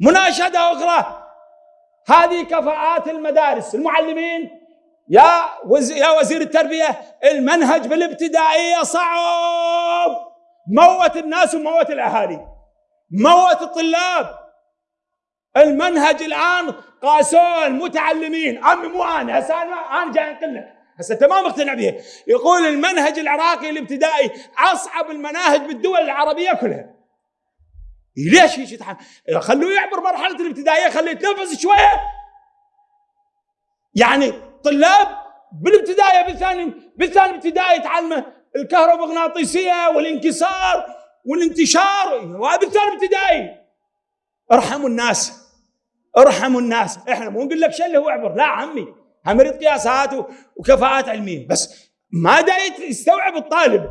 مناشدة أخرى. هذه كفاءات المدارس. المعلمين يا. يا وزير التربية المنهج بالابتدائيه صعب. موت الناس وموت الأهالي. موت الطلاب. المنهج الآن قاسوه المتعلمين عمي مو أنا. هسه أنا أنا جاي أنقل لك. هسه أنت ما مقتنع به يقول المنهج العراقي الابتدائي أصعب المناهج بالدول العربية كلها. ليش هيك خلوه يعبر مرحلة الابتدائية خليه يتنفس شوية. يعني طلاب بالابتدائي بالثاني بالثاني ابتدائي يتعلموا الكهرومغناطيسية والانكسار والانتشار. بالثاني ابتدائي. ارحموا الناس. ارحموا الناس. إحنا مو نقول لك شله واعبر لا عمي هم قياسات وكفاءات علمية. بس ما دا يستوعب الطالب.